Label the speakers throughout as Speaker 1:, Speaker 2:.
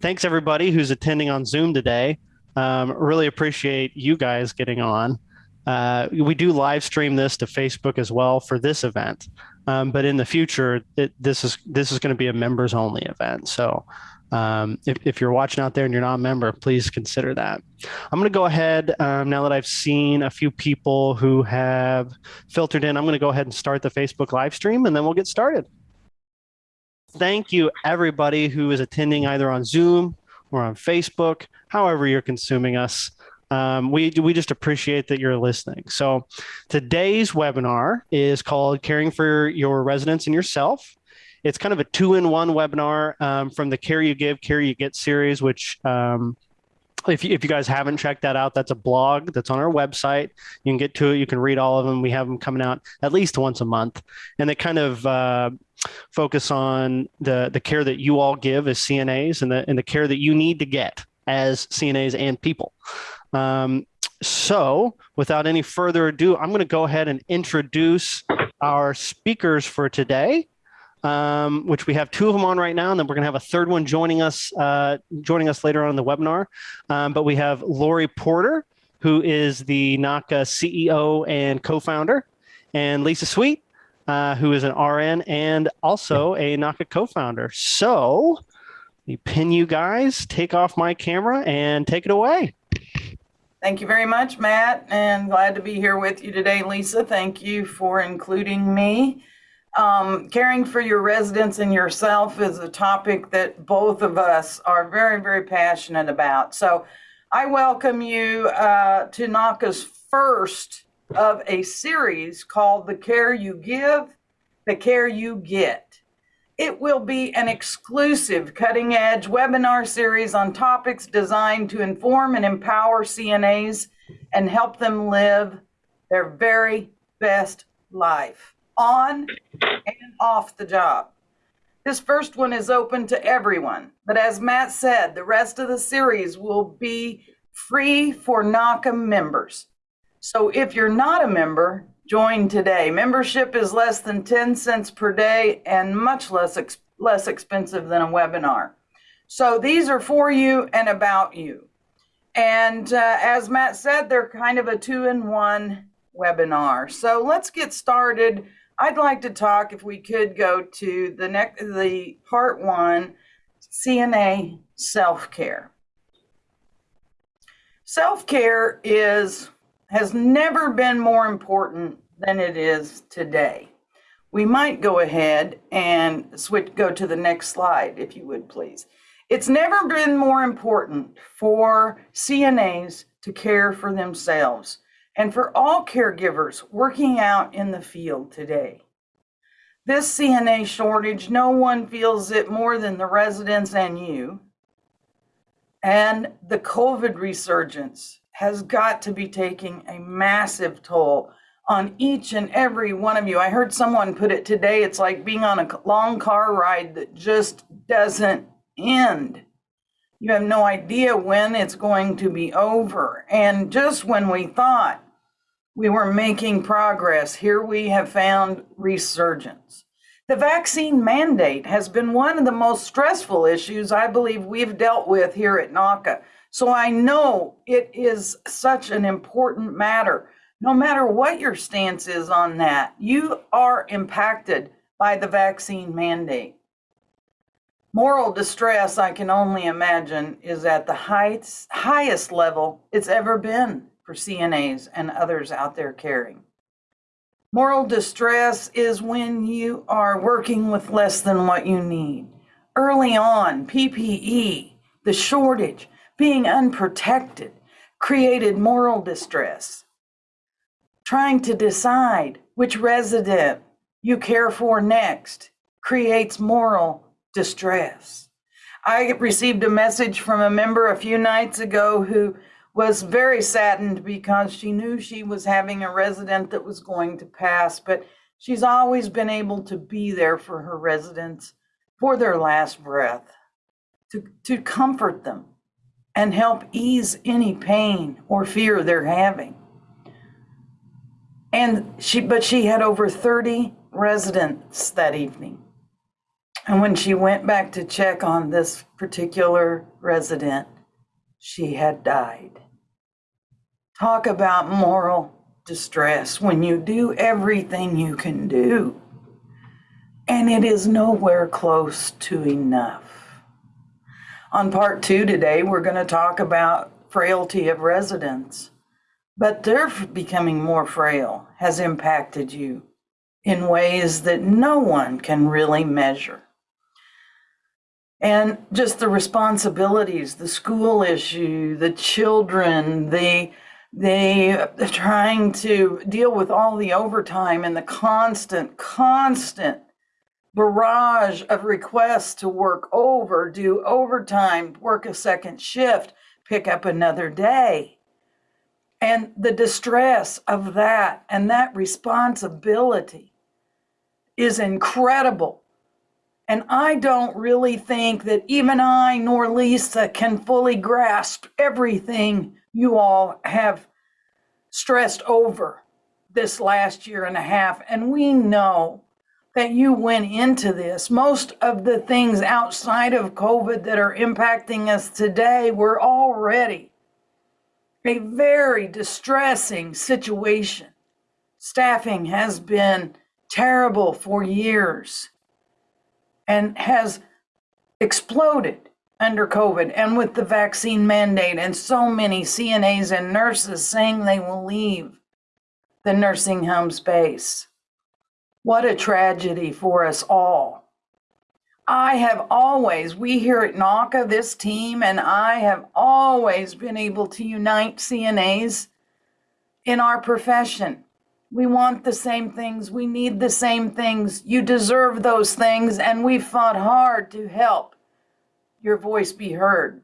Speaker 1: Thanks everybody who's attending on Zoom today. Um, really appreciate you guys getting on. Uh, we do live stream this to Facebook as well for this event, um, but in the future, it, this is this is going to be a members only event. So um, if, if you're watching out there and you're not a member, please consider that. I'm going to go ahead um, now that I've seen a few people who have filtered in. I'm going to go ahead and start the Facebook live stream, and then we'll get started. Thank you, everybody who is attending either on Zoom or on Facebook, however you're consuming us. Um, we, we just appreciate that you're listening. So today's webinar is called Caring for Your Residents and Yourself. It's kind of a two-in-one webinar um, from the Care You Give, Care You Get series, which um, if you, if you guys haven't checked that out, that's a blog that's on our website. You can get to it. You can read all of them. We have them coming out at least once a month, and they kind of uh, focus on the the care that you all give as CNAs and the and the care that you need to get as CNAs and people. Um, so, without any further ado, I'm going to go ahead and introduce our speakers for today um, which we have two of them on right now, and then we're going to have a third one joining us uh, joining us later on in the webinar. Um, but we have Lori Porter, who is the NAHCA CEO and co-founder, and Lisa Sweet, uh, who is an RN and also a NAHCA co-founder. So, let me pin you guys, take off my camera, and take it away.
Speaker 2: Thank you very much, Matt, and glad to be here with you today, Lisa. Thank you for including me. Um, caring for your residents and yourself is a topic that both of us are very, very passionate about. So I welcome you uh, to NAHCA's first of a series called The Care You Give, The Care You Get. It will be an exclusive cutting edge webinar series on topics designed to inform and empower CNAs and help them live their very best life on and off the job. This first one is open to everyone, but as Matt said, the rest of the series will be free for NAHCA members. So if you're not a member, join today. Membership is less than 10 cents per day and much less, ex less expensive than a webinar. So these are for you and about you. And uh, as Matt said, they're kind of a two in one webinar. So let's get started I'd like to talk, if we could go to the next, the part one, CNA self-care. Self-care is, has never been more important than it is today. We might go ahead and switch, go to the next slide, if you would please. It's never been more important for CNAs to care for themselves and for all caregivers working out in the field today. This CNA shortage, no one feels it more than the residents and you. And the COVID resurgence has got to be taking a massive toll on each and every one of you. I heard someone put it today, it's like being on a long car ride that just doesn't end. You have no idea when it's going to be over. And just when we thought we were making progress, here we have found resurgence. The vaccine mandate has been one of the most stressful issues I believe we've dealt with here at NAHCA. So I know it is such an important matter. No matter what your stance is on that, you are impacted by the vaccine mandate. Moral distress, I can only imagine, is at the heights, highest level it's ever been for CNAs and others out there caring. Moral distress is when you are working with less than what you need. Early on, PPE, the shortage, being unprotected, created moral distress. Trying to decide which resident you care for next creates moral distress. I received a message from a member a few nights ago who was very saddened because she knew she was having a resident that was going to pass, but she's always been able to be there for her residents for their last breath, to, to comfort them and help ease any pain or fear they're having. And she, but she had over 30 residents that evening. And when she went back to check on this particular resident, she had died. Talk about moral distress when you do everything you can do and it is nowhere close to enough. On part two today, we're going to talk about frailty of residents, but their becoming more frail has impacted you in ways that no one can really measure. And just the responsibilities, the school issue, the children, the they trying to deal with all the overtime and the constant, constant barrage of requests to work over, do overtime, work a second shift, pick up another day. And the distress of that and that responsibility is incredible. And I don't really think that even I nor Lisa can fully grasp everything you all have stressed over this last year and a half. And we know that you went into this. Most of the things outside of COVID that are impacting us today were already a very distressing situation. Staffing has been terrible for years and has exploded under COVID and with the vaccine mandate, and so many CNAs and nurses saying they will leave the nursing home space. What a tragedy for us all. I have always, we here at NAHCA, this team, and I have always been able to unite CNAs in our profession. We want the same things. We need the same things. You deserve those things, and we fought hard to help your voice be heard.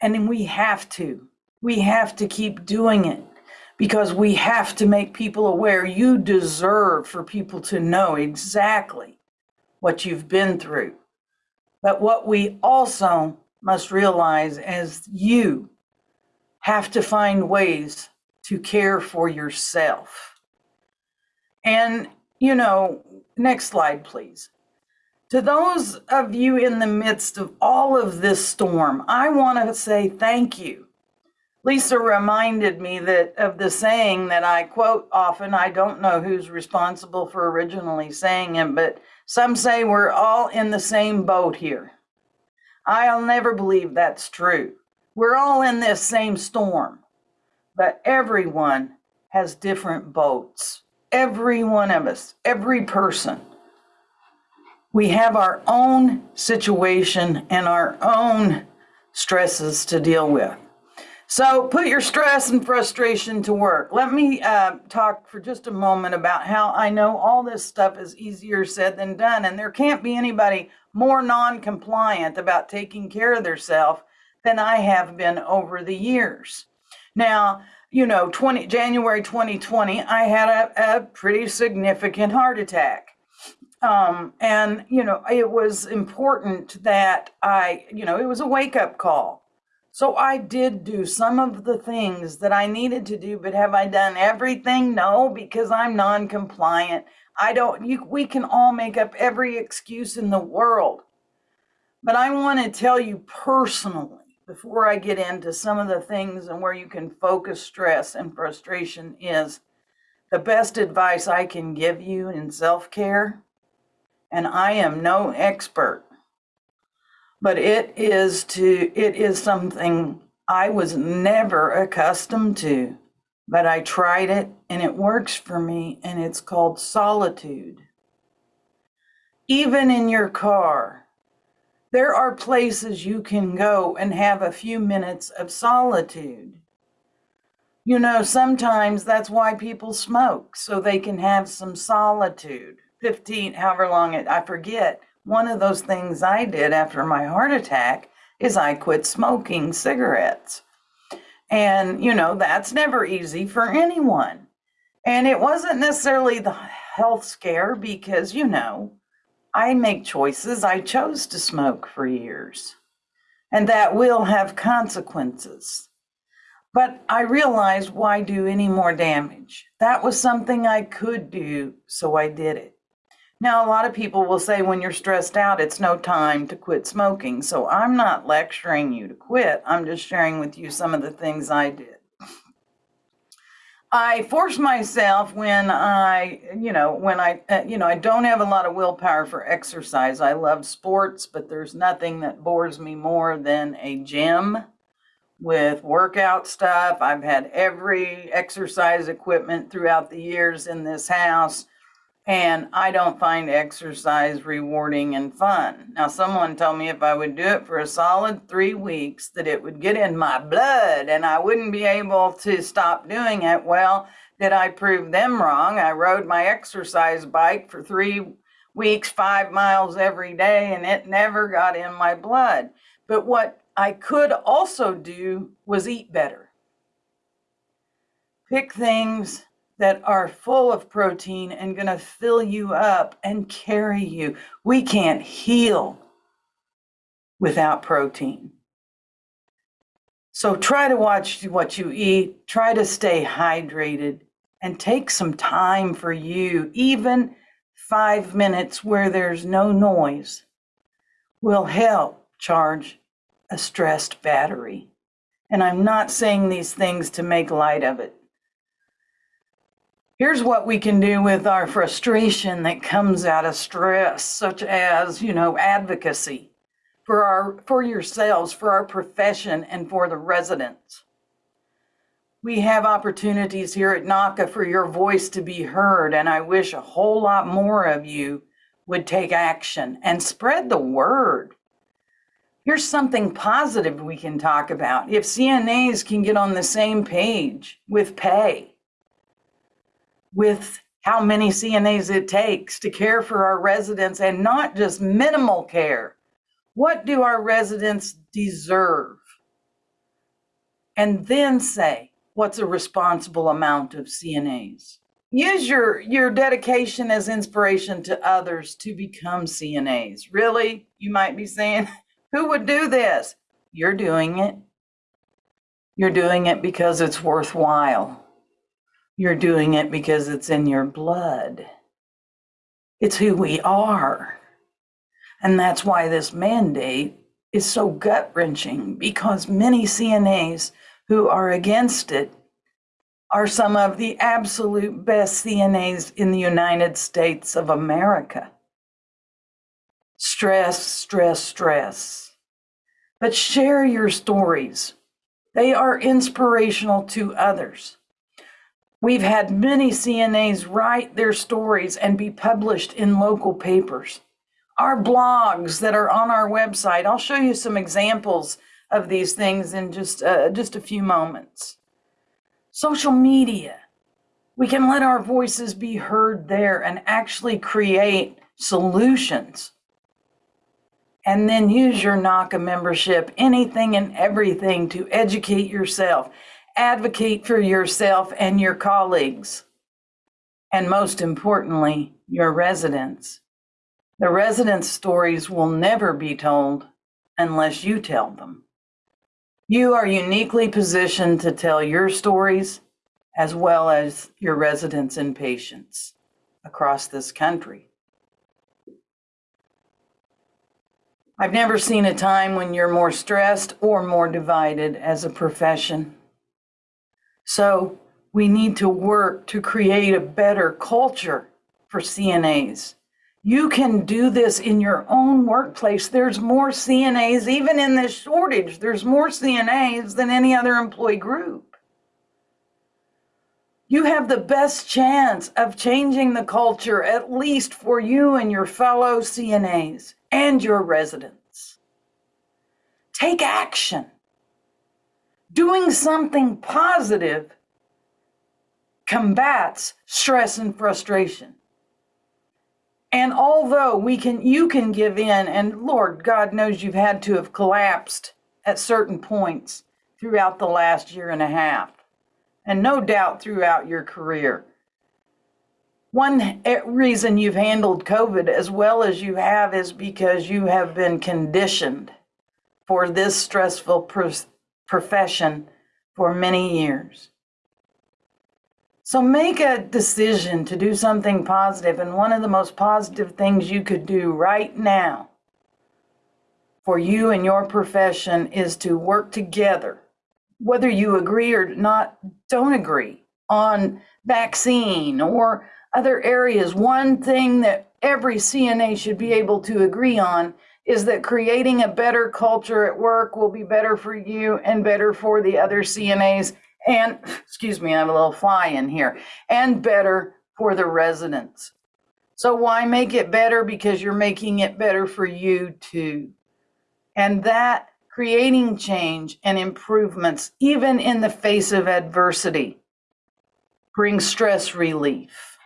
Speaker 2: And then we have to. We have to keep doing it because we have to make people aware you deserve for people to know exactly what you've been through. But what we also must realize is you have to find ways to care for yourself. And, you know, next slide, please. To those of you in the midst of all of this storm, I want to say thank you Lisa reminded me that of the saying that I quote often. I don't know who's responsible for originally saying it, but some say we're all in the same boat here. I'll never believe that's true. We're all in this same storm, but everyone has different boats. Every one of us, every person. We have our own situation and our own stresses to deal with. So put your stress and frustration to work. Let me uh, talk for just a moment about how I know all this stuff is easier said than done. And there can't be anybody more non-compliant about taking care of themselves than I have been over the years. Now, you know, 20, January 2020, I had a, a pretty significant heart attack. Um, and, you know, it was important that I, you know, it was a wake up call so I did do some of the things that I needed to do, but have I done everything? No, because I'm non-compliant. I don't, you, we can all make up every excuse in the world. But I want to tell you personally, before I get into some of the things and where you can focus stress and frustration is the best advice I can give you in self-care, and I am no expert, but it is to it is something I was never accustomed to, but I tried it and it works for me and it's called solitude. Even in your car, there are places you can go and have a few minutes of solitude. You know, sometimes that's why people smoke, so they can have some solitude. 15, however long it, I forget one of those things I did after my heart attack is I quit smoking cigarettes. And, you know, that's never easy for anyone. And it wasn't necessarily the health scare because, you know, I make choices. I chose to smoke for years, and that will have consequences. But I realized why do any more damage? That was something I could do, so I did it. Now, a lot of people will say when you're stressed out, it's no time to quit smoking. So I'm not lecturing you to quit. I'm just sharing with you some of the things I did. I force myself when I, you know, when I, uh, you know, I don't have a lot of willpower for exercise. I love sports, but there's nothing that bores me more than a gym with workout stuff. I've had every exercise equipment throughout the years in this house and I don't find exercise rewarding and fun. Now, someone told me if I would do it for a solid three weeks, that it would get in my blood and I wouldn't be able to stop doing it. Well, did I prove them wrong? I rode my exercise bike for three weeks, five miles every day, and it never got in my blood. But what I could also do was eat better. Pick things that are full of protein and going to fill you up and carry you. We can't heal without protein. So try to watch what you eat, try to stay hydrated, and take some time for you. Even five minutes where there's no noise will help charge a stressed battery. And I'm not saying these things to make light of it. Here's what we can do with our frustration that comes out of stress, such as, you know, advocacy for our for yourselves, for our profession, and for the residents. We have opportunities here at NAHCA for your voice to be heard, and I wish a whole lot more of you would take action and spread the word. Here's something positive we can talk about. If CNAs can get on the same page with pay, with how many CNAs it takes to care for our residents and not just minimal care. What do our residents deserve? And then say, what's a responsible amount of CNAs? Use your, your dedication as inspiration to others to become CNAs. Really? You might be saying, who would do this? You're doing it. You're doing it because it's worthwhile. You're doing it because it's in your blood. It's who we are. And that's why this mandate is so gut wrenching because many CNAs who are against it are some of the absolute best CNAs in the United States of America. Stress, stress, stress. But share your stories. They are inspirational to others. We've had many CNAs write their stories and be published in local papers. Our blogs that are on our website, I'll show you some examples of these things in just, uh, just a few moments. Social media, we can let our voices be heard there and actually create solutions. And then use your NAHCA membership, anything and everything to educate yourself advocate for yourself and your colleagues, and most importantly, your residents. The residents' stories will never be told unless you tell them. You are uniquely positioned to tell your stories as well as your residents and patients across this country. I've never seen a time when you're more stressed or more divided as a profession. So we need to work to create a better culture for CNAs. You can do this in your own workplace. There's more CNAs, even in this shortage, there's more CNAs than any other employee group. You have the best chance of changing the culture, at least for you and your fellow CNAs and your residents. Take action doing something positive combats stress and frustration. And although we can, you can give in, and Lord God knows you've had to have collapsed at certain points throughout the last year and a half, and no doubt throughout your career. One reason you've handled COVID as well as you have is because you have been conditioned for this stressful profession for many years. So make a decision to do something positive, and one of the most positive things you could do right now for you and your profession is to work together, whether you agree or not, don't agree on vaccine or other areas. One thing that every CNA should be able to agree on is that creating a better culture at work will be better for you and better for the other CNAs and, excuse me, I have a little fly in here, and better for the residents. So why make it better? Because you're making it better for you too. And that creating change and improvements, even in the face of adversity, brings stress relief.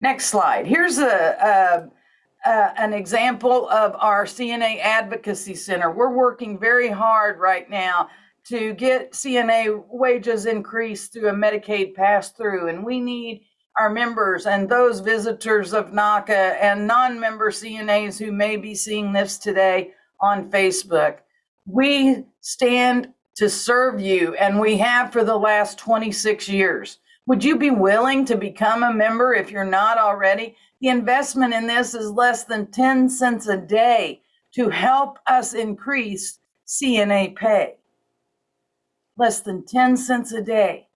Speaker 2: Next slide. Here's a, a, an example of our CNA Advocacy Center. We're working very hard right now to get CNA wages increased through a Medicaid pass through, and we need our members and those visitors of NAHCA and non-member CNAs who may be seeing this today on Facebook. We stand to serve you and we have for the last 26 years. Would you be willing to become a member if you're not already? The investment in this is less than 10 cents a day to help us increase CNA pay. Less than 10 cents a day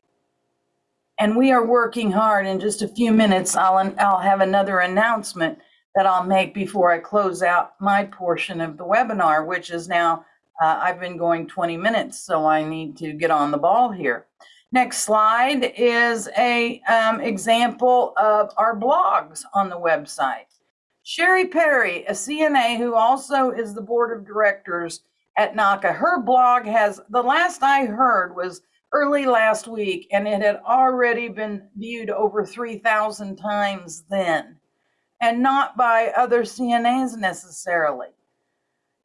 Speaker 2: and we are working hard. In just a few minutes, I'll, I'll have another announcement that I'll make before I close out my portion of the webinar, which is now, uh, I've been going 20 minutes, so I need to get on the ball here. Next slide is a um, example of our blogs on the website. Sherry Perry, a CNA who also is the board of directors at NAHCA, her blog has, the last I heard was early last week, and it had already been viewed over 3,000 times then, and not by other CNAs necessarily.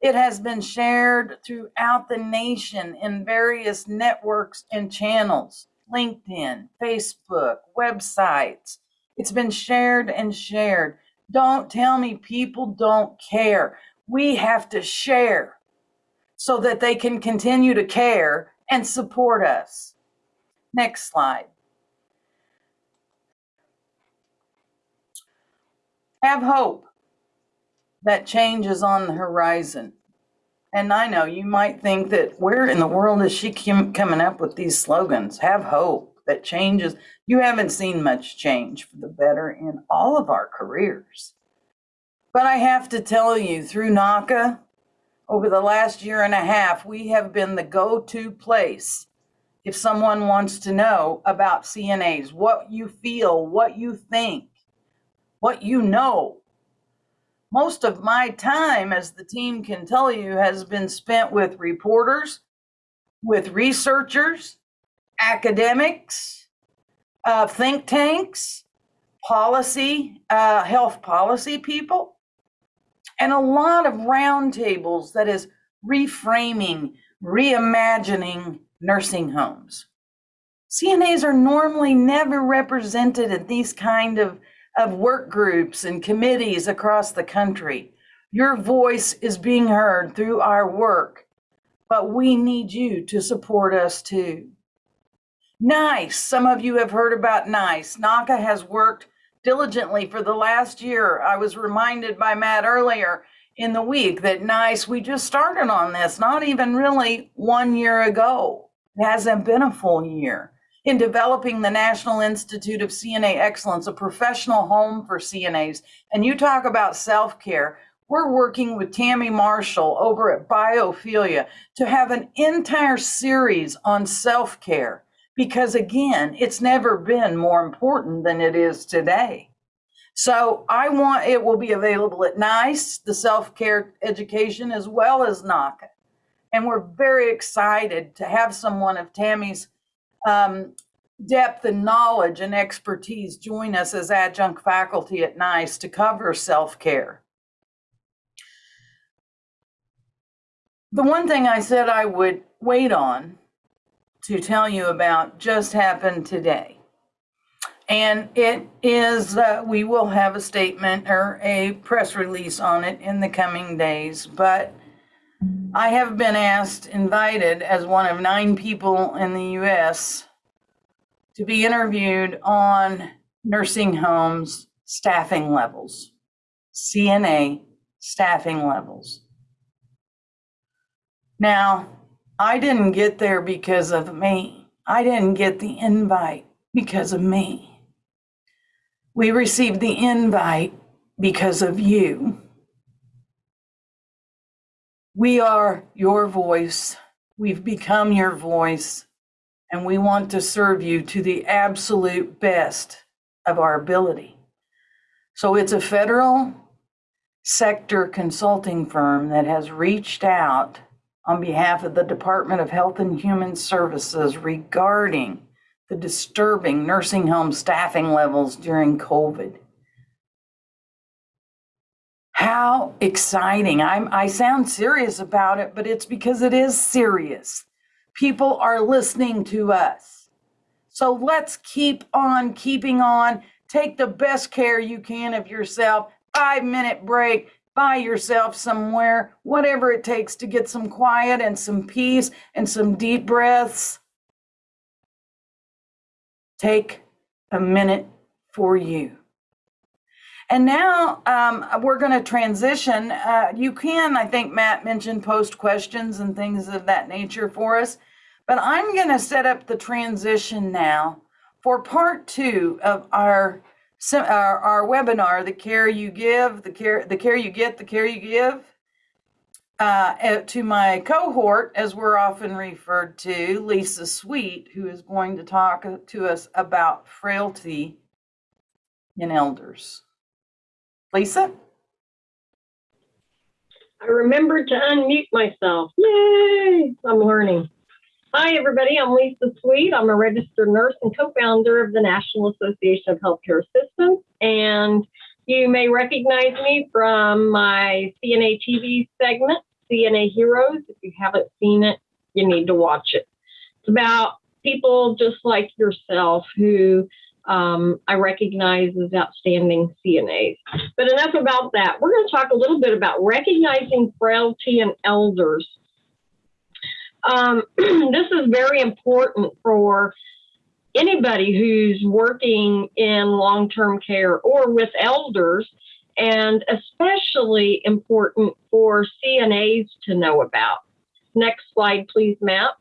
Speaker 2: It has been shared throughout the nation in various networks and channels LinkedIn, Facebook, websites. It's been shared and shared. Don't tell me people don't care. We have to share so that they can continue to care and support us. Next slide. Have hope that change is on the horizon. And I know you might think that where in the world is she coming up with these slogans? Have hope that changes. You haven't seen much change for the better in all of our careers. But I have to tell you, through NAHCA, over the last year and a half, we have been the go-to place if someone wants to know about CNAs, what you feel, what you think, what you know. Most of my time, as the team can tell you, has been spent with reporters, with researchers, academics, uh, think tanks, policy, uh, health policy people and a lot of roundtables that is reframing, reimagining nursing homes. CNAs are normally never represented in these kind of, of work groups and committees across the country. Your voice is being heard through our work, but we need you to support us too. NICE, some of you have heard about NICE. NAHCA has worked diligently for the last year. I was reminded by Matt earlier in the week that NICE, we just started on this, not even really one year ago. It hasn't been a full year. In developing the National Institute of CNA Excellence, a professional home for CNAs, and you talk about self care, we're working with Tammy Marshall over at Biophilia to have an entire series on self care because again, it's never been more important than it is today. So I want, it will be available at NICE, the self-care education, as well as NAHCA. And we're very excited to have someone of Tammy's um, depth and knowledge and expertise join us as adjunct faculty at NICE to cover self-care. The one thing I said I would wait on to tell you about just happened today. And it is, uh, we will have a statement or a press release on it in the coming days. But I have been asked, invited as one of nine people in the US to be interviewed on nursing homes staffing levels, CNA staffing levels. Now, I didn't get there because of me. I didn't get the invite because of me. We received the invite because of you. We are your voice. We've become your voice, and we want to serve you to the absolute best of our ability. So it's a federal sector consulting firm that has reached out on behalf of the Department of Health and Human Services regarding the disturbing nursing home staffing levels during COVID. How exciting. I'm, I sound serious about it, but it's because it is serious. People are listening to us. So let's keep on keeping on. Take the best care you can of yourself. Five minute break. by yourself somewhere, whatever it takes to get some quiet and some peace and some deep breaths. Take a minute for you. And now um, we're going to transition. Uh, you can, I think Matt mentioned post questions and things of that nature for us. But I'm going to set up the transition now for part two of our, our, our webinar, The Care You Give, the care, the care You Get, the Care You Give. Uh, to my cohort, as we're often referred to, Lisa Sweet, who is going to talk to us about frailty in elders. Lisa?
Speaker 3: I remembered to unmute myself. Yay! I'm learning. Hi, everybody. I'm Lisa Sweet. I'm a registered nurse and co founder of the National Association of Healthcare Assistants. And you may recognize me from my CNA TV segment, CNA Heroes. If you haven't seen it, you need to watch it. It's about people just like yourself who um, I recognize as outstanding CNAs. But enough about that. We're going to talk a little bit about recognizing frailty in elders. Um, this is very important for anybody who's working in long term care or with elders, and especially important for CNAs to know about. Next slide, please, Matt.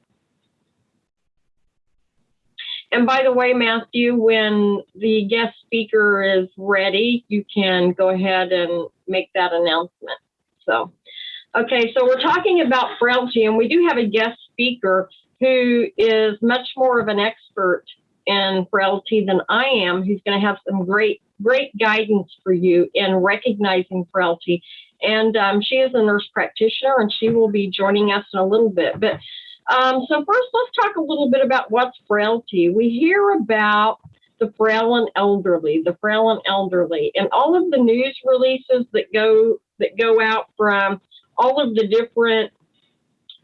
Speaker 3: And by the way, Matthew, when the guest speaker is ready, you can go ahead and make that announcement. So, okay, so we're talking about frailty, and we do have a guest speaker who is much more of an expert in frailty than I am, who's going to have some great, great guidance for you in recognizing frailty. And um, she is a nurse practitioner, and she will be joining us in a little bit. But um, so first, let's talk a little bit about what's frailty. We hear about the frail and elderly, the frail and elderly, and all of the news releases that go that go out from all of the different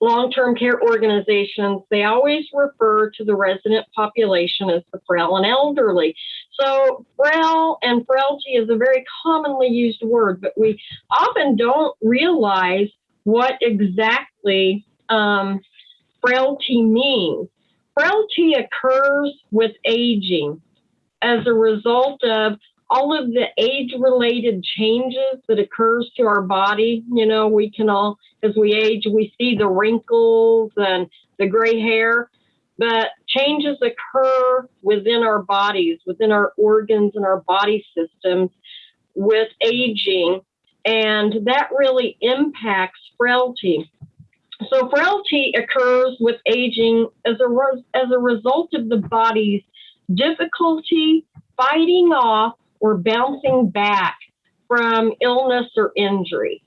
Speaker 3: long-term care organizations. They always refer to the resident population as the frail and elderly. So frail and frailty is a very commonly used word, but we often don't realize what exactly um, frailty means. Frailty occurs with aging as a result of all of the age related changes that occurs to our body. You know, we can all, as we age, we see the wrinkles and the gray hair, but changes occur within our bodies, within our organs and our body systems with aging. And that really impacts frailty. So frailty occurs with aging as a, as a result of the body's difficulty fighting off or bouncing back from illness or injury.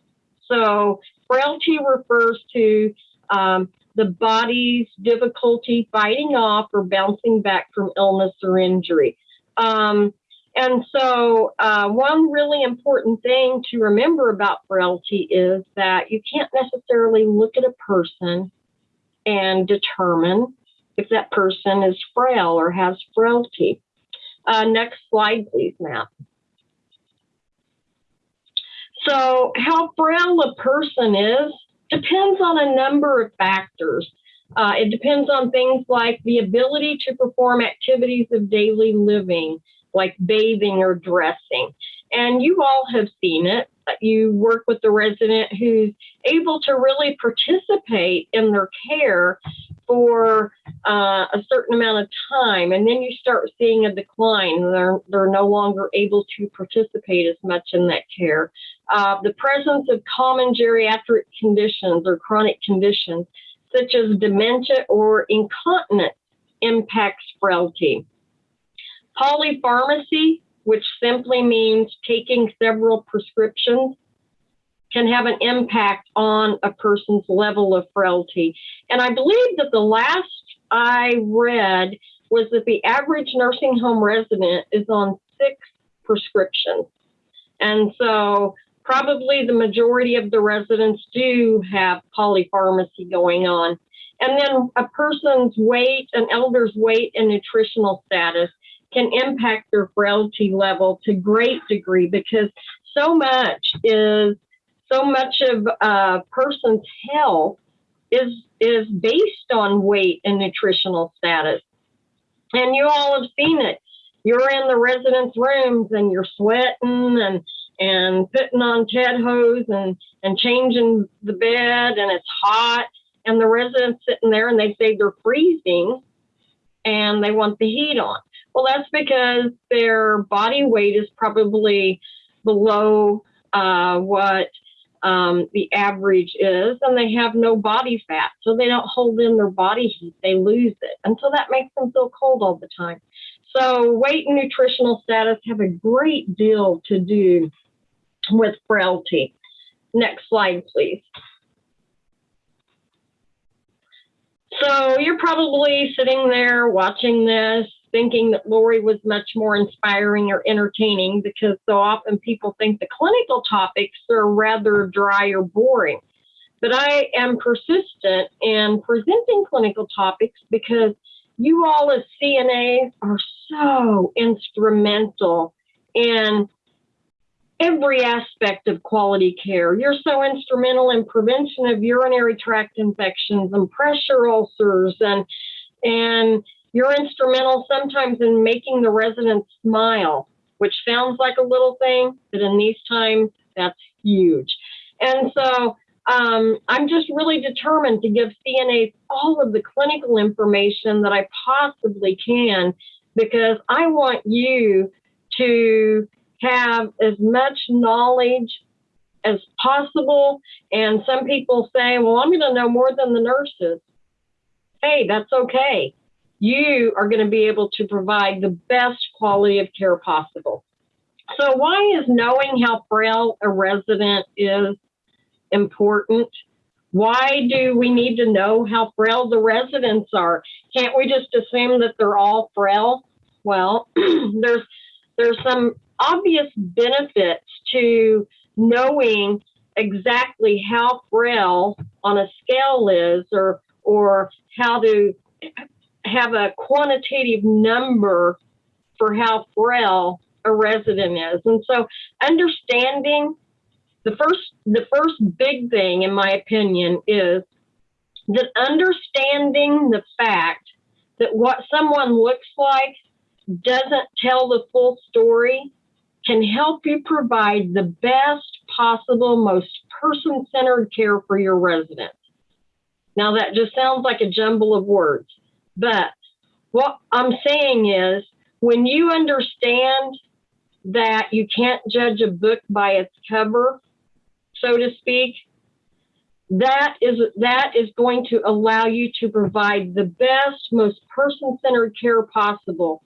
Speaker 3: So frailty refers to um, the body's difficulty fighting off or bouncing back from illness or injury. Um, and so, uh, one really important thing to remember about frailty is that you can't necessarily look at a person and determine if that person is frail or has frailty. Uh, next slide, please, Matt. So, how frail a person is depends on a number of factors. Uh, it depends on things like the ability to perform activities of daily living, like bathing or dressing. And you all have seen it. You work with the resident who's able to really participate in their care for uh, a certain amount of time, and then you start seeing a decline. They're they're no longer able to participate as much in that care. Uh, the presence of common geriatric conditions or chronic conditions such as dementia or incontinence impacts frailty. Polypharmacy, which simply means taking several prescriptions, can have an impact on a person's level of frailty. And I believe that the last I read was that the average nursing home resident is on six prescriptions. And so probably the majority of the residents do have polypharmacy going on. And then a person's weight, an elder's weight and nutritional status can impact their frailty level to great degree because so much is so much of a person's health is is based on weight and nutritional status. And you all have seen it. You're in the residence rooms and you're sweating and and putting on Ted hose and and changing the bed and it's hot and the residents sitting there and they say they're freezing and they want the heat on. Well, that's because their body weight is probably below uh, what um, the average is, and they have no body fat, so they don't hold in their body heat. They lose it, and so that makes them feel cold all the time. So, weight and nutritional status have a great deal to do with frailty. Next slide, please. So you're probably sitting there watching this, thinking that Lori was much more inspiring or entertaining because so often people think the clinical topics are rather dry or boring. But I am persistent in presenting clinical topics because you all as CNAs are so instrumental in every aspect of quality care. You're so instrumental in prevention of urinary tract infections and pressure ulcers and and you're instrumental sometimes in making the residents smile, which sounds like a little thing, but in these times, that's huge. And so um, I'm just really determined to give CNAs all of the clinical information that I possibly can because I want you to have as much knowledge as possible. And some people say, well, I'm going to know more than the nurses. Hey, that's okay. You are going to be able to provide the best quality of care possible. So, why is knowing how frail a resident is important? Why do we need to know how frail the residents are? Can't we just assume that they're all frail? Well, there's there's some obvious benefits to knowing exactly how frail on a scale is or or how to have a quantitative number for how frail a resident is. And so understanding the first the first big thing in my opinion is that understanding the fact that what someone looks like doesn't tell the full story can help you provide the best possible, most person centered care for your residents. Now, that just sounds like a jumble of words, but what I'm saying is when you understand that you can't judge a book by its cover, so to speak, that is that is going to allow you to provide the best, most person-centered care possible.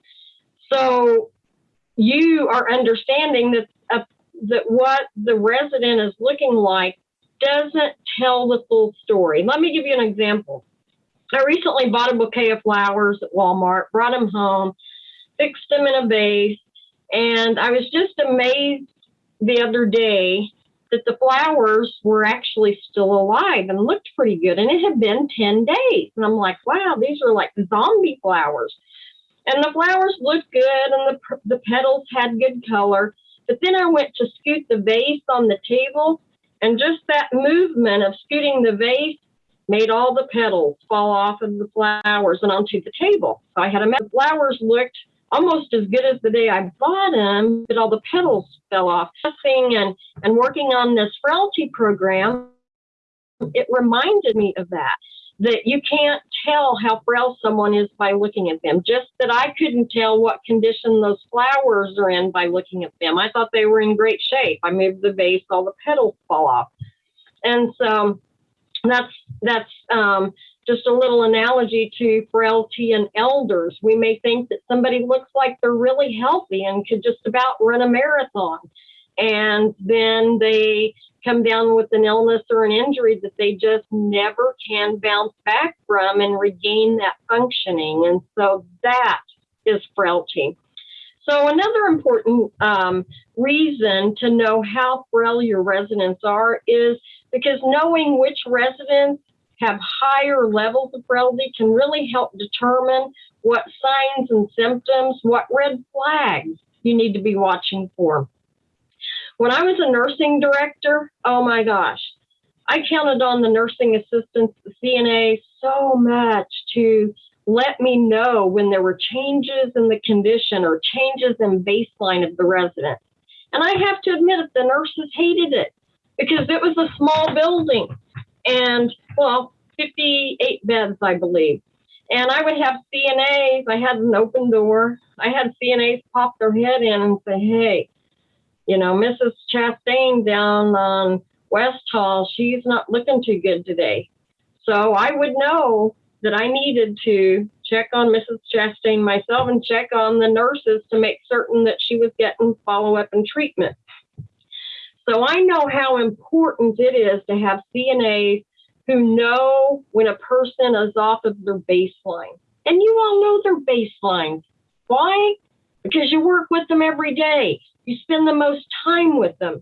Speaker 3: So you are understanding that uh, that what the resident is looking like doesn't tell the full story. Let me give you an example. I recently bought a bouquet of flowers at Walmart, brought them home, fixed them in a vase, and I was just amazed the other day that the flowers were actually still alive and looked pretty good. And it had been 10 days. And I'm like, wow, these are like zombie flowers and the flowers looked good and the, the petals had good color. But then I went to scoot the vase on the table, and just that movement of scooting the vase made all the petals fall off of the flowers and onto the table. So I had a mess. The flowers looked almost as good as the day I bought them, but all the petals fell off. And, and working on this frailty program, it reminded me of that. That you can't tell how frail someone is by looking at them. Just that I couldn't tell what condition those flowers are in by looking at them. I thought they were in great shape. I moved the vase, all the petals fall off. And so that's that's um, just a little analogy to frailty and elders. We may think that somebody looks like they're really healthy and could just about run a marathon, and then they come down with an illness or an injury that they just never can bounce back from and regain that functioning. And so that is frailty. So another important um, reason to know how frail your residents are is because knowing which residents have higher levels of frailty can really help determine what signs and symptoms, what red flags you need to be watching for. When I was a nursing director, oh my gosh, I counted on the nursing assistants, the CNA, so much to let me know when there were changes in the condition or changes in baseline of the resident. And I have to admit it, the nurses hated it because it was a small building and, well, 58 beds, I believe. And I would have CNAs, I had an open door. I had CNAs pop their head in and say, hey, you know, Mrs. Chastain down on West Hall, she's not looking too good today. So I would know that I needed to check on Mrs. Chastain myself and check on the nurses to make certain that she was getting follow up and treatment. So I know how important it is to have CNAs who know when a person is off of their baseline. And you all know their baselines. Why? Because you work with them every day. You spend the most time with them.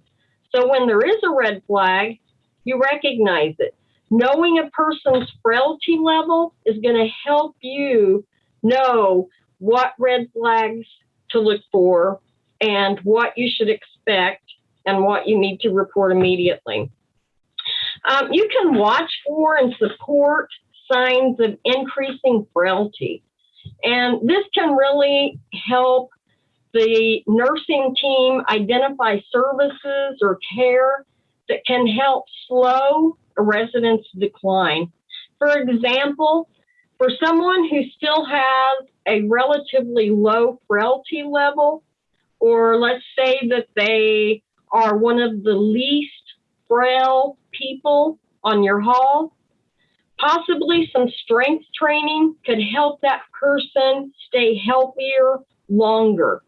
Speaker 3: So when there is a red flag, you recognize it. Knowing a person's frailty level is going to help you know what red flags to look for and what you should expect and what you need to report immediately. Um, you can watch for and support signs of increasing frailty. And this can really help the nursing team identify services or care that can help slow a resident's decline. For example, for someone who still has a relatively low frailty level, or let's say that they are one of the least frail people on your hall, possibly some strength training could help that person stay healthier longer.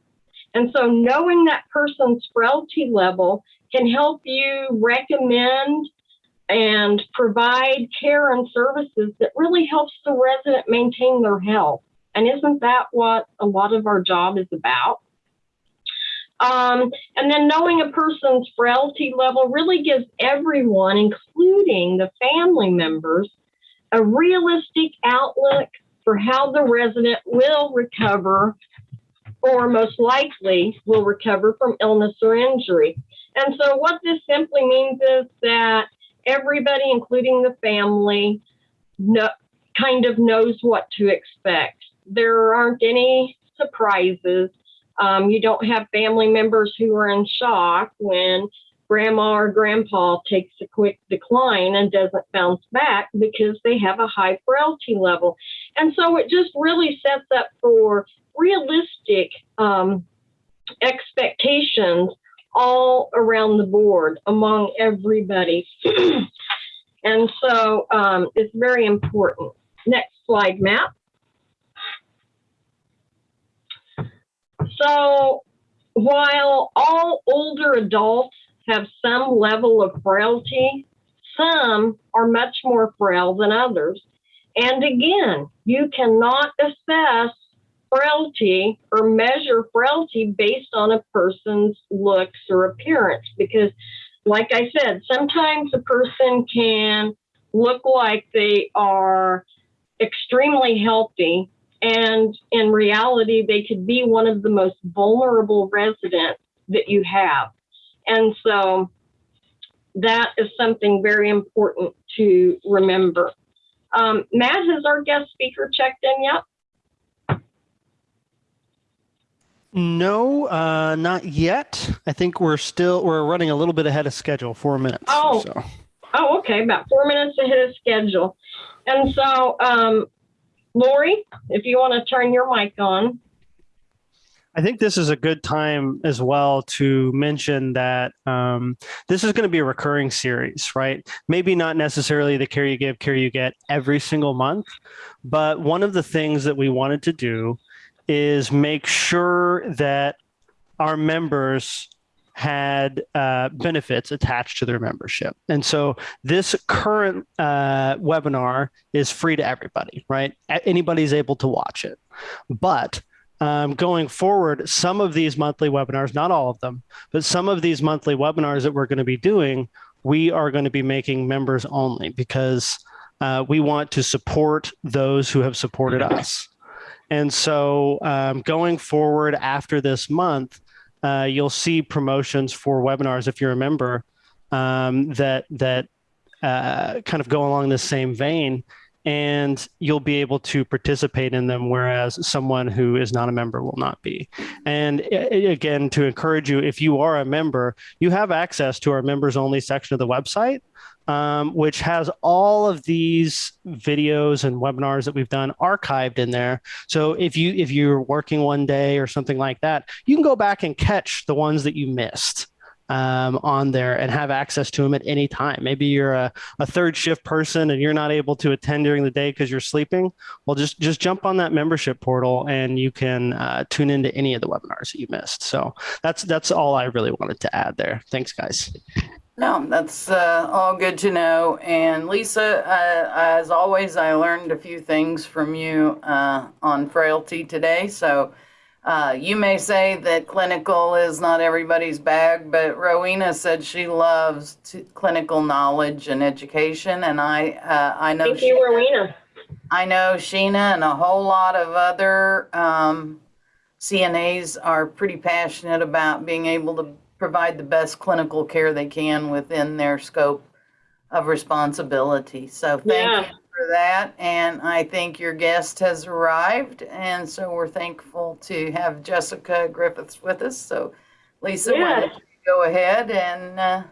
Speaker 3: And so knowing that person's frailty level can help you recommend and provide care and services that really helps the resident maintain their health. And isn't that what a lot of our job is about? Um, and then knowing a person's frailty level really gives everyone, including the family members, a realistic outlook for how the resident will recover or most likely will recover from illness or injury. And so, what this simply means is that everybody, including the family, know, kind of knows what to expect. There aren't any surprises. Um, you don't have family members who are in shock when grandma or grandpa takes a quick decline and doesn't bounce back because they have a high frailty level. And so it just really sets up for realistic um, expectations all around the board among everybody. and so um, it's very important. Next slide, Matt. So while all older adults have some level of frailty, some are much more frail than others. And again, you cannot assess frailty or measure frailty based on a person's looks or appearance because, like I said, sometimes a person can look like they are extremely healthy and in reality, they could be one of the most vulnerable residents that you have. And so that is something very important to remember. Um, Matt, has our guest speaker checked in yet?
Speaker 1: No, uh, not yet. I think we're still we're running a little bit ahead of schedule, four minutes.
Speaker 3: Oh.
Speaker 1: So.
Speaker 3: Oh, okay, about four minutes ahead of schedule. And so, um, Lori, if you want to turn your mic on.
Speaker 1: I think this is a good time as well to mention that um, this is going to be a recurring series, right? Maybe not necessarily the care you give, care you get every single month, but one of the things that we wanted to do is make sure that our members had uh, benefits attached to their membership. And so this current uh, webinar is free to everybody, right? Anybody's able to watch it. But um, going forward, some of these monthly webinars, not all of them, but some of these monthly webinars that we're going to be doing, we are going to be making members only because uh, we want to support those who have supported us. And so um, going forward after this month, uh, you'll see promotions for webinars if you're a member um, that that uh, kind of go along the same vein and you'll be able to participate in them whereas someone who is not a member will not be. And again to encourage you if you are a member you have access to our members only section of the website um, which has all of these videos and webinars that we've done archived in there. So if you if you're working one day or something like that, you can go back and catch the ones that you missed um, on there and have access to them at any time. Maybe you're a, a third shift person and you're not able to attend during the day because you're sleeping. Well, just just jump on that membership portal and you can uh, tune into any of the webinars that you missed. So that's that's all I really wanted to add there. Thanks, guys.
Speaker 2: No, that's uh, all good to know. And Lisa, uh, as always, I learned a few things from you uh, on frailty today. So uh, you may say that clinical is not everybody's bag, but Rowena said she loves t- clinical knowledge and education. And I, uh, I know
Speaker 3: Thank you, Rowena.
Speaker 2: I know Sheena and a whole lot of other um, CNAs are pretty passionate about being able to provide the best clinical care they can within their scope of responsibility. So thank
Speaker 3: Yeah.
Speaker 2: you for that. And I think your guest has arrived. And so we're thankful to have Jessica Griffiths with us. So Lisa, why don't you go ahead and uh,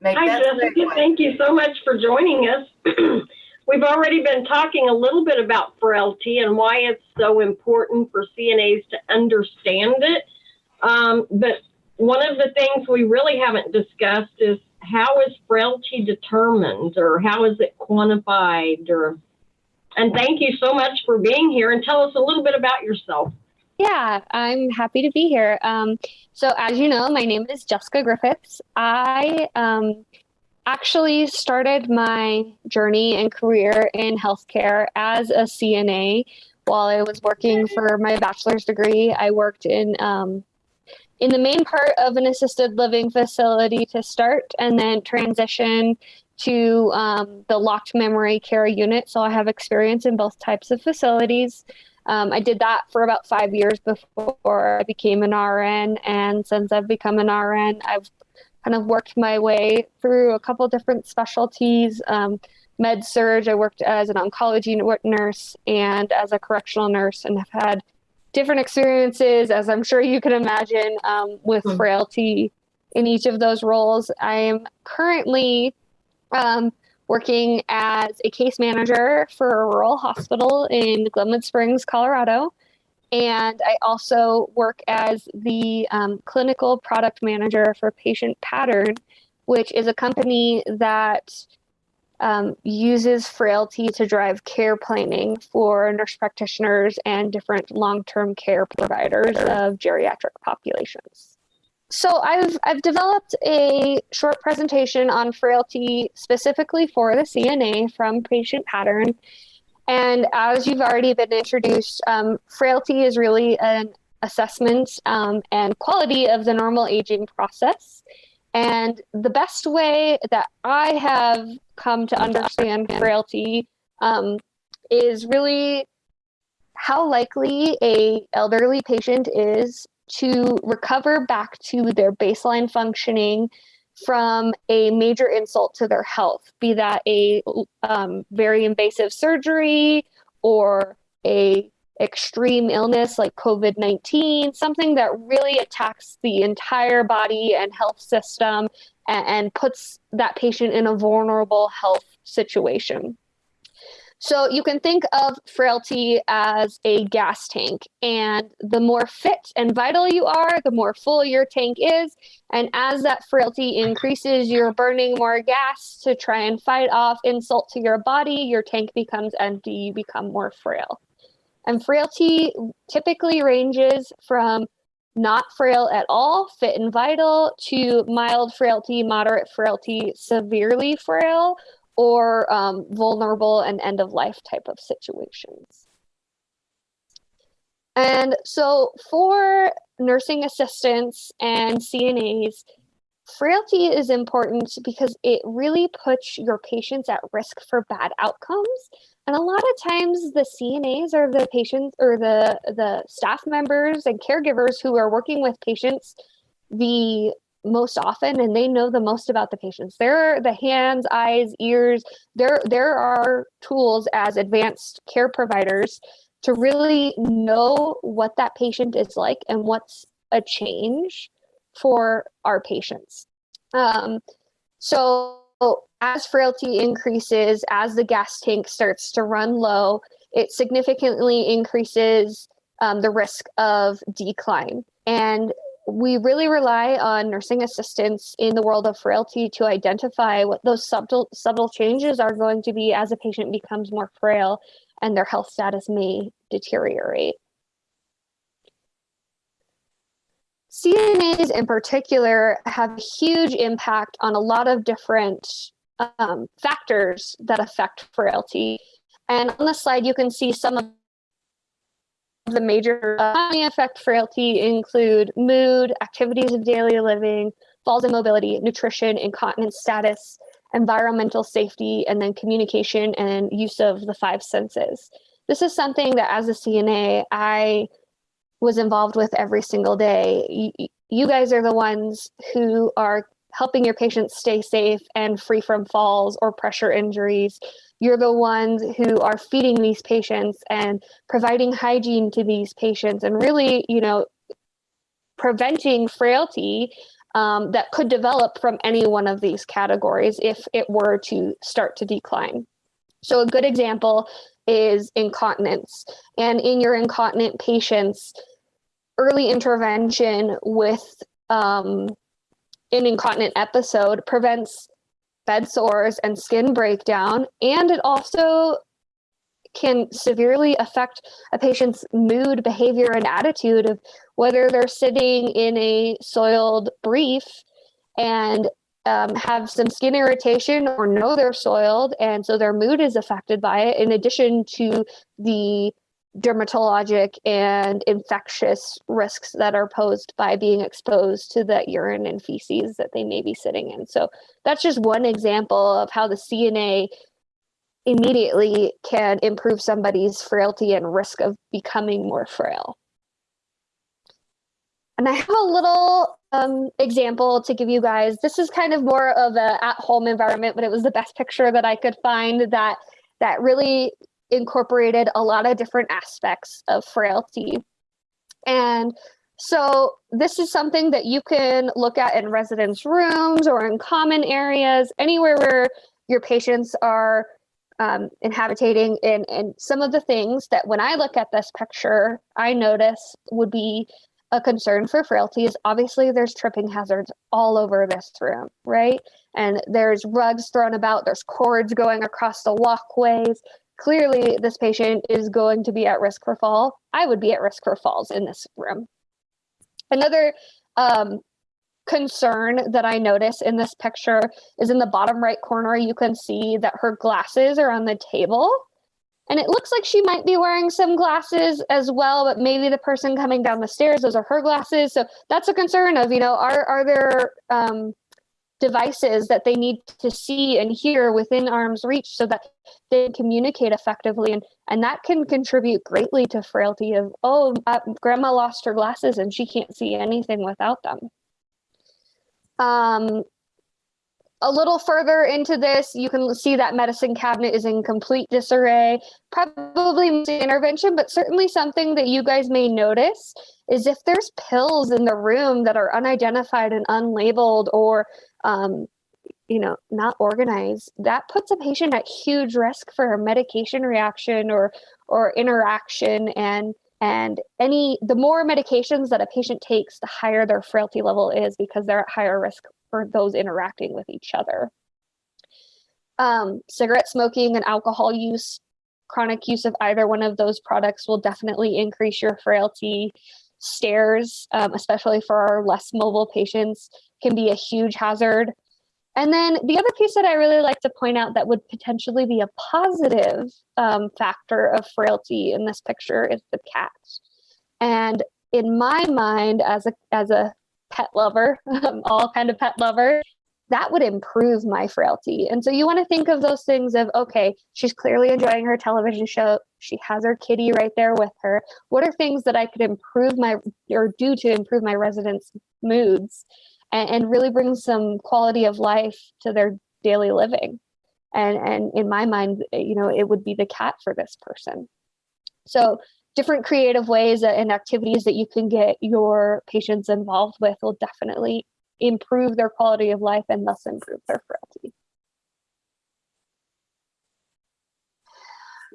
Speaker 2: make
Speaker 3: Hi,
Speaker 2: that
Speaker 3: Jessica. Thank you so much for joining us. We've already been talking a little bit about frailty and why it's so important for CNAs to understand it. Um, but one of the things we really haven't discussed is how is frailty determined or how is it quantified or and thank you so much for being here and tell us a little bit about yourself.
Speaker 4: Yeah, I'm happy to be here. Um, so, as you know, my name is Jessica Griffiths. I um, actually started my journey and career in healthcare as a CNA while I was working for my bachelor's degree. I worked in um, in the main part of an assisted living facility to start, and then transition to um, the locked memory care unit. So I have experience in both types of facilities. Um, I did that for about five years before I became an RN. And since I've become an RN, I've kind of worked my way through a couple different specialties. Um, med surg, I worked as an oncology nurse and as a correctional nurse, and have had different experiences, as I'm sure you can imagine, um, with
Speaker 3: Mm.
Speaker 4: frailty in each of those roles. I am currently um, working as a case manager for a rural hospital in Glenwood Springs, Colorado. And I also work as the um, clinical product manager for Patient Pattern, which is a company that um, uses frailty to drive care planning for nurse practitioners and different long term care providers of geriatric populations. So I've I've developed a short presentation on frailty specifically for the CNA from Patient Pattern. And as you've already been introduced, um, frailty is really an assessment um, and quality of the normal aging process. And the best way that I have come to understand frailty um, is really how likely a elderly patient is to recover back to their baseline functioning from a major insult to their health, be that a um, very invasive surgery or a extreme illness like COVID-19, something that really attacks the entire body and health system and, and puts that patient in a vulnerable health situation. So you can think of frailty as a gas tank, and the more fit and vital you are, the more full your tank is. And as that frailty increases, you're burning more gas to try and fight off insult to your body. Your tank becomes empty, you become more frail. And frailty typically ranges from not frail at all, fit and vital, to mild frailty, moderate frailty, severely frail, or um, vulnerable and end of life type of situations. And so for nursing assistants and CNAs, frailty is important because it really puts your patients at risk for bad outcomes. And a lot of times the CNAs are the patients or the, the staff members and caregivers who are working with patients the most often and they know the most about the patients. They're the hands, eyes, ears. There, there are tools as advanced care providers to really know what that patient is like and what's a change for our patients. Um, so as frailty increases, as the gas tank starts to run low, it significantly increases um, the risk of decline. And we really rely on nursing assistants in the world of frailty to identify what those subtle subtle changes are going to be as a patient becomes more frail and their health status may deteriorate. CNAs in particular have a huge impact on a lot of different um, factors that affect frailty. And on the slide, you can see some of the major uh, affect frailty include mood, activities of daily living, falls in mobility, nutrition, incontinence status, environmental safety, and then communication and use of the five senses. This is something that as a CNA, I was involved with every single day. You guys are the ones who are helping your patients stay safe and free from falls or pressure injuries you're the ones who are feeding these patients and providing hygiene to these patients and really, you know, preventing frailty um, that could develop from any one of these categories if it were to start to decline. So a good example is incontinence. And in your incontinent patients, early intervention with um, an incontinent episode prevents bed sores and skin breakdown. And it also can severely affect a patient's mood, behavior, and attitude of whether they're sitting in a soiled brief and um, have some skin irritation or know they're soiled. And so their mood is affected by it, in addition to the dermatologic and infectious risks that are posed by being exposed to the urine and feces that they may be sitting in. So that's just one example of how the CNA immediately can improve somebody's frailty and risk of becoming more frail. And I have a little um, example to give you guys. This is kind of more of a at-home environment, but it was the best picture that I could find that that really incorporated a lot of different aspects of frailty. And so this is something that you can look at in residence rooms or in common areas, anywhere where your patients are um, inhabitating and, and some of the things that when I look at this picture, I notice would be a concern for frailty is obviously there's tripping hazards all over this room, right? And there's rugs thrown about, there's cords going across the walkways, clearly this patient is going to be at risk for fall. I would be at risk for falls in this room. Another um, concern that I notice in this picture is in the bottom right corner, you can see that her glasses are on the table. And it looks like she might be wearing some glasses as well, but maybe the person coming down the stairs, those are her glasses. So that's a concern of, you know, are, are there um, devices that they need to see and hear within arm's reach so that they communicate effectively. And and that can contribute greatly to frailty of oh uh, grandma lost her glasses and she can't see anything without them. Um, a little further into this, you can see that medicine cabinet is in complete disarray. Probably intervention, but certainly something that you guys may notice is if there's pills in the room that are unidentified and unlabeled or um, you know not organized that puts a patient at huge risk for a medication reaction or or interaction and and any the more medications that a patient takes the higher their frailty level is because they're at higher risk for those interacting with each other. Um, cigarette smoking and alcohol use chronic use of either one of those products will definitely increase your frailty. Stairs um, especially for our less mobile patients can be a huge hazard and then the other piece that I really like to point out that would potentially be a positive um, factor of frailty in this picture is the cat. And in my mind, as a as a pet lover, all kind of pet lover, that would improve my frailty. And so you want to think of those things of okay, she's clearly enjoying her television show. She has her kitty right there with her. What are things that I could improve my or do to improve my residents' moods? And, and really bring some quality of life to their daily living. And, and in my mind, you know, it would be the cat for this person. So different creative ways and activities that you can get your patients involved with will definitely improve their quality of life and thus improve their frailty.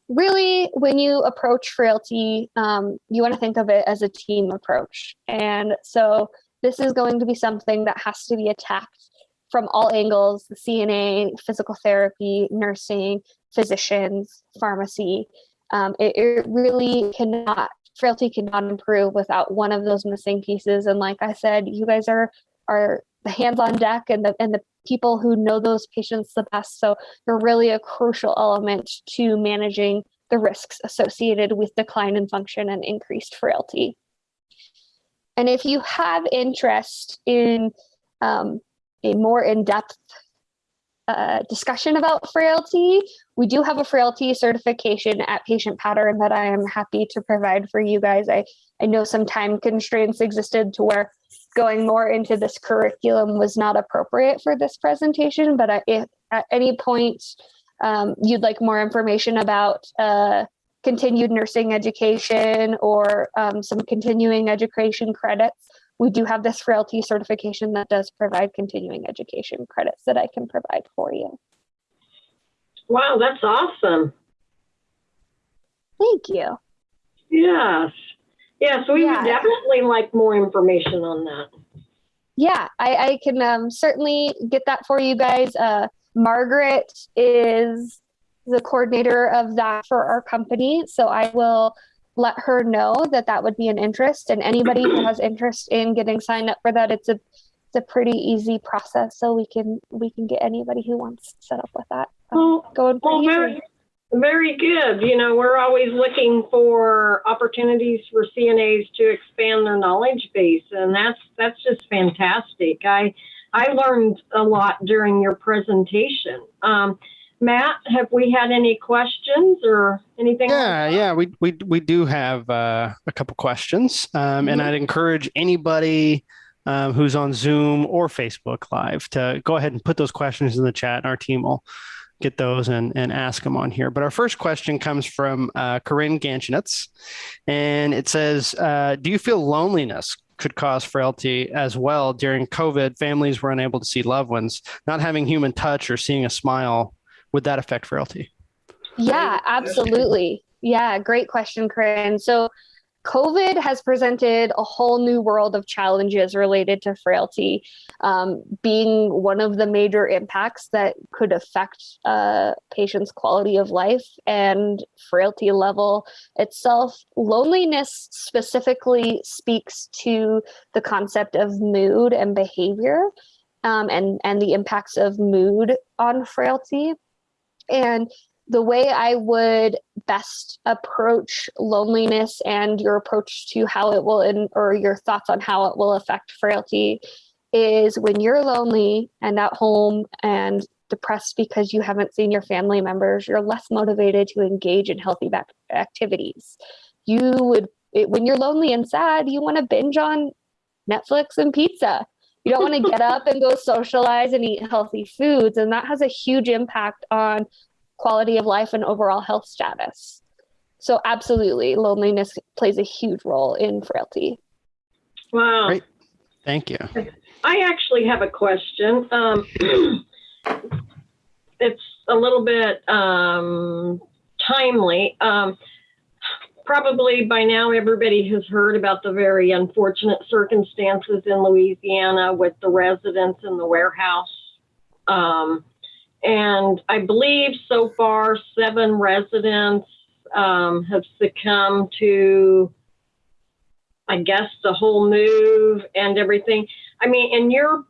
Speaker 4: Really, when you approach frailty, um, you want to think of it as a team approach. And so this is going to be something that has to be attacked from all angles the CNA, physical therapy, nursing, physicians, pharmacy. Um, it, it really cannot, frailty cannot improve without one of those missing pieces. And like I said, you guys are, are the hands on deck and the, and the people who know those patients the best. So you're really a crucial element to managing the risks associated with decline in function and increased frailty. And if you have interest in um, a more in-depth uh, discussion about frailty, we do have a frailty certification at Patient Pattern that I am happy to provide for you guys. I, I know some time constraints existed to where going more into this curriculum was not appropriate for this presentation, but if at any point um, you'd like more information about uh, continued nursing education or um, some continuing education credits, we do have this frailty certification that does provide continuing education credits that I can provide for you.
Speaker 3: Wow, that's awesome.
Speaker 4: Thank you.
Speaker 3: Yes. Yes, we
Speaker 4: Yeah.
Speaker 3: would definitely like more information on that.
Speaker 4: Yeah, I, I can um, certainly get that for you guys. Uh, Margaret is the coordinator of that for our company. So I will let her know that that would be an interest and anybody who has interest in getting signed up for that it's a it's a pretty easy process so we can we can get anybody who wants set up with that uh,
Speaker 3: Well,
Speaker 4: going
Speaker 3: well, very, very good. You know, we're always looking for opportunities for CNAs to expand their knowledge base, and that's that's just fantastic. I I learned a lot during your presentation. Um, Matt, have we had any questions or anything?
Speaker 1: Yeah, yeah, we we we do have uh, a couple questions, um, and
Speaker 3: Mhm.
Speaker 1: I'd encourage anybody um, who's on Zoom or Facebook Live to go ahead and put those questions in the chat, and our team will get those and and ask them on here. But our first question comes from uh, Corinne Ganchinitz, and it says, uh, "Do you feel loneliness?" Could cause frailty as well. During COVID, families were unable to see loved ones. Not having human touch or seeing a smile, would that affect frailty?
Speaker 4: Yeah, absolutely. Yeah, great question, Corinne. So, COVID has presented a whole new world of challenges related to frailty, um, being one of the major impacts that could affect a patient's quality of life and frailty level itself. Loneliness specifically speaks to the concept of mood and behavior. Um, and and the impacts of mood on frailty and the way I would best approach loneliness and your approach to how it will, in, or your thoughts on how it will affect frailty, is when you're lonely and at home and depressed because you haven't seen your family members, you're less motivated to engage in healthy activities. You would, it, when you're lonely and sad, you want to binge on Netflix and pizza. You don't want to get up and go socialize and eat healthy foods. And that has a huge impact on quality of life and overall health status. So, absolutely, loneliness plays a huge role in frailty.
Speaker 3: Wow.
Speaker 1: Great. Thank you.
Speaker 3: I actually have a question. Um, it's a little bit um, timely. Um, probably by now, everybody has heard about the very unfortunate circumstances in Louisiana with the residents in the warehouse. Um, and I believe so far, seven residents um, have succumbed to, I guess, the whole move and everything. I mean, in your,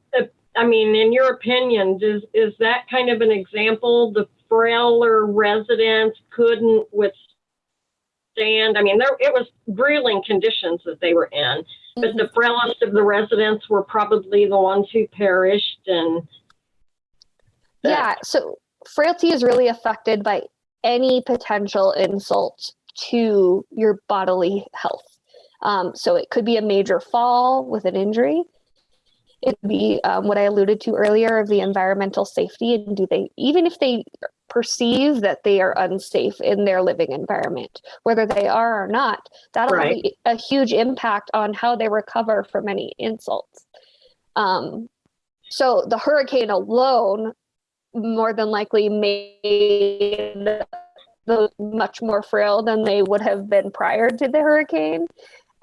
Speaker 3: I mean, in your opinion, is is that kind of an example? The frailer residents couldn't withstand. I mean, there it was grueling conditions that they were in, but the frailest of the residents were probably the ones who perished. And
Speaker 4: Yeah, so frailty is really affected by any potential insult to your bodily health. Um, so it could be a major fall with an injury. It could be um, what I alluded to earlier of the environmental safety. And do they, even if they perceive that they are unsafe in their living environment, whether they are or not, that'll
Speaker 3: Right.
Speaker 4: have a, a huge impact on how they recover from any insults. Um, so the hurricane alone more than likely made those much more frail than they would have been prior to the hurricane.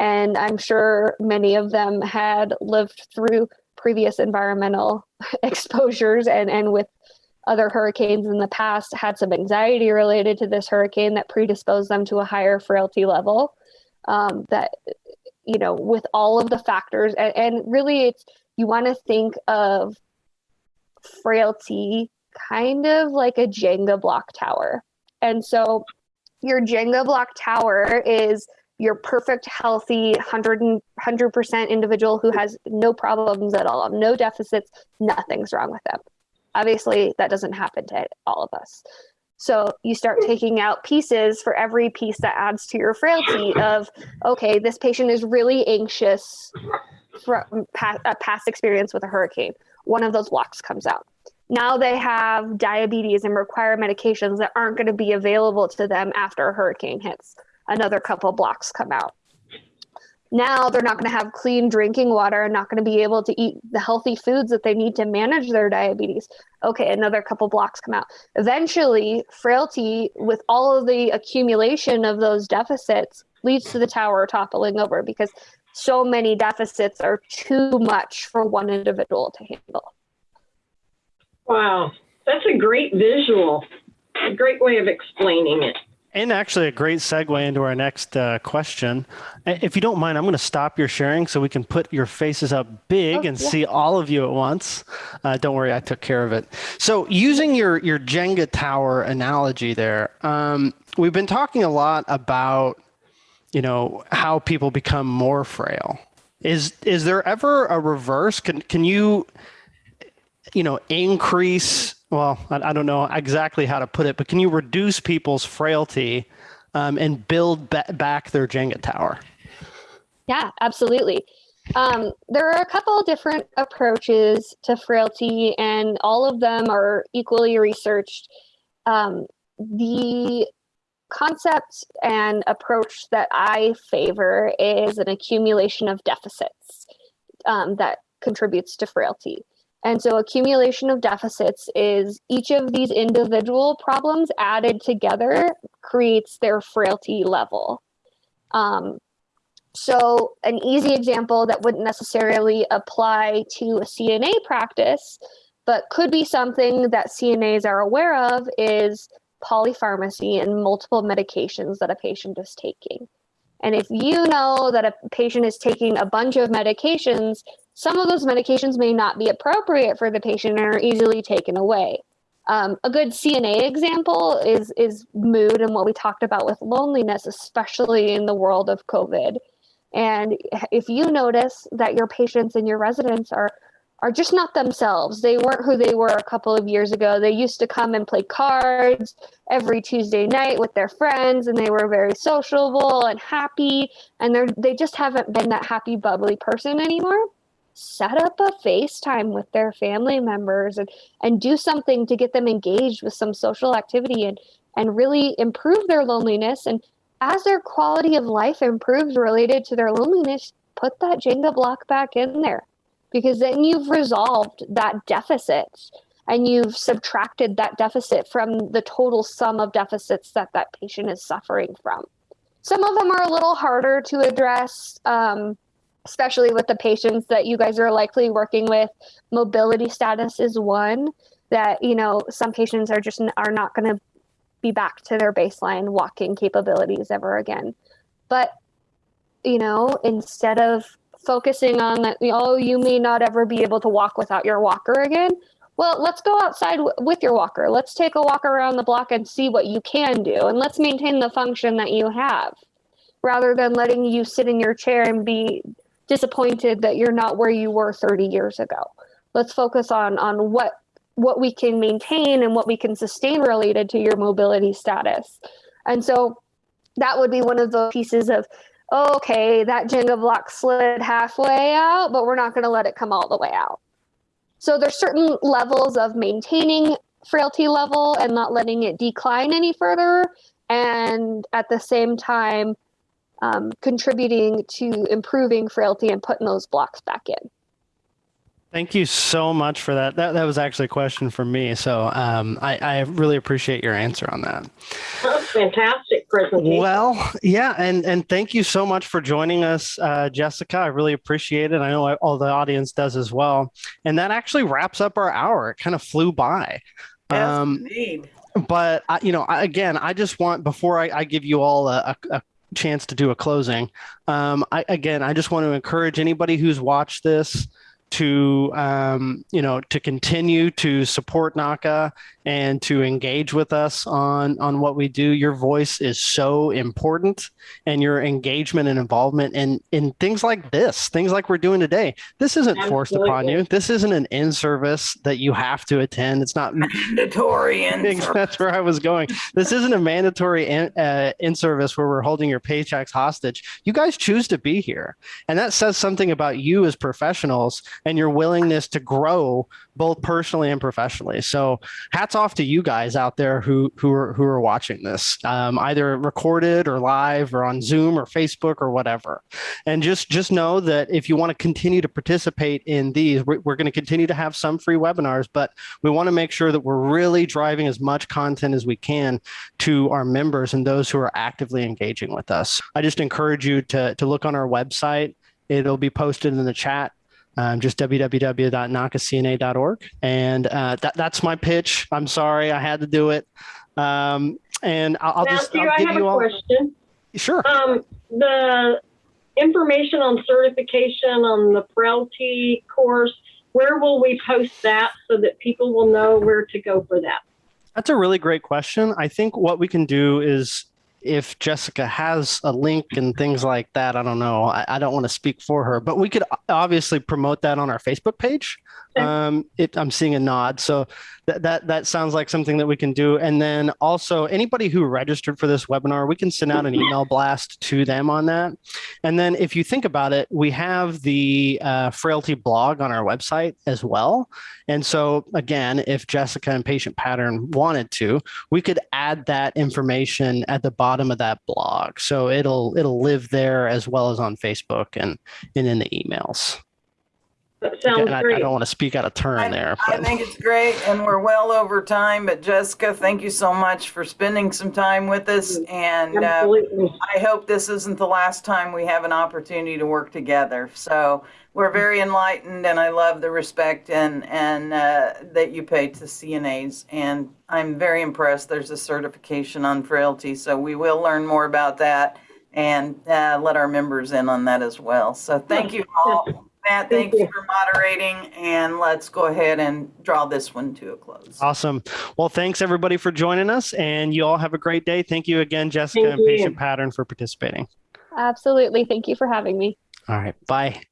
Speaker 4: And I'm sure many of them had lived through previous environmental exposures and, and with other hurricanes in the past had some anxiety related to this hurricane that predisposed them to a higher frailty level. Um, that, you know, with all of the factors, and, and really it's, you want to think of frailty kind of like a Jenga block tower. And so your Jenga block tower is your perfect, healthy, 100, 100% individual who has no problems at all, no deficits, nothing's wrong with them. Obviously, that doesn't happen to all of us. So you start taking out pieces for every piece that adds to your frailty of, okay, this patient is really anxious from past, a past experience with a hurricane. One of those blocks comes out. Now they have diabetes and require medications that aren't going to be available to them after a hurricane hits. Another couple blocks come out. Now they're not going to have clean drinking water and not going to be able to eat the healthy foods that they need to manage their diabetes. Okay, another couple blocks come out. Eventually, frailty with all of the accumulation of those deficits leads to the tower toppling over because so many deficits are too much for one individual to handle.
Speaker 3: wow, that's a great visual, a great way of explaining it.
Speaker 1: And actually, a great segue into our next uh, question. If you don't mind, I'm going to stop your sharing so we can put your faces up big
Speaker 4: Oh,
Speaker 1: and
Speaker 4: yeah.
Speaker 1: see all of you at once. Uh, don't worry, I took care of it. So, using your your Jenga tower analogy there, um, we've been talking a lot about, you know, how people become more frail. Is is there ever a reverse? Can can you, you know, increase? Well, I, I don't know exactly how to put it, but can you reduce people's frailty um, and build ba- back their Jenga tower?
Speaker 4: Yeah, absolutely. Um, there are a couple different approaches to frailty, and all of them are equally researched. Um, the concept and approach that I favor is an accumulation of deficits um, that contributes to frailty. And so, accumulation of deficits is each of these individual problems added together creates their frailty level. Um, so, an easy example that wouldn't necessarily apply to a CNA practice, but could be something that CNAs are aware of is polypharmacy and multiple medications that a patient is taking. And if you know that a patient is taking a bunch of medications, some of those medications may not be appropriate for the patient and are easily taken away. Um, a good CNA example is is mood and what we talked about with loneliness, especially in the world of COVID. And if you notice that your patients and your residents are are just not themselves, they weren't who they were a couple of years ago. They used to come and play cards every Tuesday night with their friends, and they were very sociable and happy. And they they just haven't been that happy, bubbly person anymore. Set up a FaceTime with their family members and, and do something to get them engaged with some social activity and, and really improve their loneliness. And as their quality of life improves related to their loneliness, put that Jenga block back in there because then you've resolved that deficit and you've subtracted that deficit from the total sum of deficits that that patient is suffering from. Some of them are a little harder to address, um, especially with the patients that you guys are likely working with. Mobility status is one that you know some patients are just are not going to be back to their baseline walking capabilities ever again. But you know, instead of focusing on that, oh, you may not ever be able to walk without your walker again. Well, let's go outside with your walker. Let's take a walk around the block and see what you can do. And let's maintain the function that you have rather than letting you sit in your chair and be disappointed that you're not where you were 30 years ago. Let's focus on on what what we can maintain and what we can sustain related to your mobility status. And so that would be one of the pieces of oh, okay, that Jenga block slid halfway out, but we're not going to let it come all the way out. So there's certain levels of maintaining frailty level and not letting it decline any further, and at the same time um, contributing to improving frailty and putting those blocks back in.
Speaker 1: Thank you so much for that. That, that was actually a question for me. So um, I, I really appreciate your answer on that.
Speaker 3: That fantastic presentation.
Speaker 1: Well, yeah, and and thank you so much for joining us, uh, Jessica. I really appreciate it. I know all the audience does as well. And that actually wraps up our hour. It kind of flew by.
Speaker 2: Yes,
Speaker 1: Um,
Speaker 2: indeed.
Speaker 1: but I, you know, I, again, I just want before I, I give you all a, a, a chance to do a closing. Um, I, again, I just want to encourage anybody who's watched this to um, you know to continue to support NAHCA and to engage with us on on what we do. Your voice is so important, and your engagement and involvement in in things like this, things like we're doing today. This isn't forced upon you. This isn't an in service that you have to attend. It's not
Speaker 2: Mandatory and
Speaker 1: that's where I was going. This isn't a mandatory in, uh, in service where we're holding your paychecks hostage. You guys choose to be here, and that says something about you as professionals and your willingness to grow both personally and professionally. So, hats off to you guys out there who who are who are watching this, um, either recorded or live or on Zoom or Facebook or whatever. And just just know that if you want to continue to participate in these, we're, we're going to continue to have some free webinars, but we want to make sure that we're really driving as much content as we can to our members and those who are actively engaging with us. I just encourage you to, to look on our website. It'll be posted in the chat. Um, just www.nahcacna.org. And uh, that, that's my pitch. I'm sorry, I had to do it. Um, and I'll, I'll just I'll
Speaker 3: I have
Speaker 1: you
Speaker 3: a
Speaker 1: all.
Speaker 3: question.
Speaker 1: Sure.
Speaker 3: Um, the information on certification on the frailty course, where will we post that so that people will know where to go for that?
Speaker 1: That's a really great question. I think what we can do is if Jessica has a link and things like that, I don't know. I, I don't want to speak for her, but we could uh, obviously promote that on our Facebook page. Um, it, I'm seeing a nod, so that, that that sounds like something that we can do. And then also anybody who registered for this webinar, we can send out an email blast to them on that. And then if you think about it, we have the uh, frailty blog on our website as well. And so again, if Jessica and Patient Pattern wanted to, we could add that information at the bottom of that blog. So it'll it'll live there as well as on Facebook and and in the emails.
Speaker 3: That sounds
Speaker 1: Again, I, I don't want to speak out of turn
Speaker 2: I,
Speaker 1: there.
Speaker 2: I think it's great, and we're well over time. But Jessica, thank you so much for spending some time with us, and uh, I hope this isn't the last time we have an opportunity to work together. So we're very enlightened, and I love the respect and and uh, that you pay to CNAs. And I'm very impressed. There's a certification on frailty, so we will learn more about that and uh, let our members in on that as well. So thank you all. Matt,
Speaker 3: Thank
Speaker 2: thank you
Speaker 3: you.
Speaker 2: for moderating, and let's go ahead and draw this one to a close.
Speaker 1: Awesome. Well, thanks everybody for joining us, and you all have a great day. Thank you again, Jessica
Speaker 3: Thank
Speaker 1: and
Speaker 3: you.
Speaker 1: Patient Pattern, for participating.
Speaker 4: Absolutely. Thank you for having me.
Speaker 1: All right. Bye.